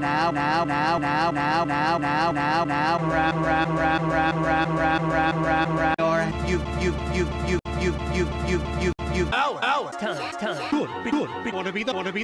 now, now, now, now, now, now, now, now, now, rap, rap, rap, rap, rap, rap, rap, rap, rap, or you, you, you, you, you, you, you, you, you. Hour, hour. Time, time. Good, be good. Be, wanna be the, wanna be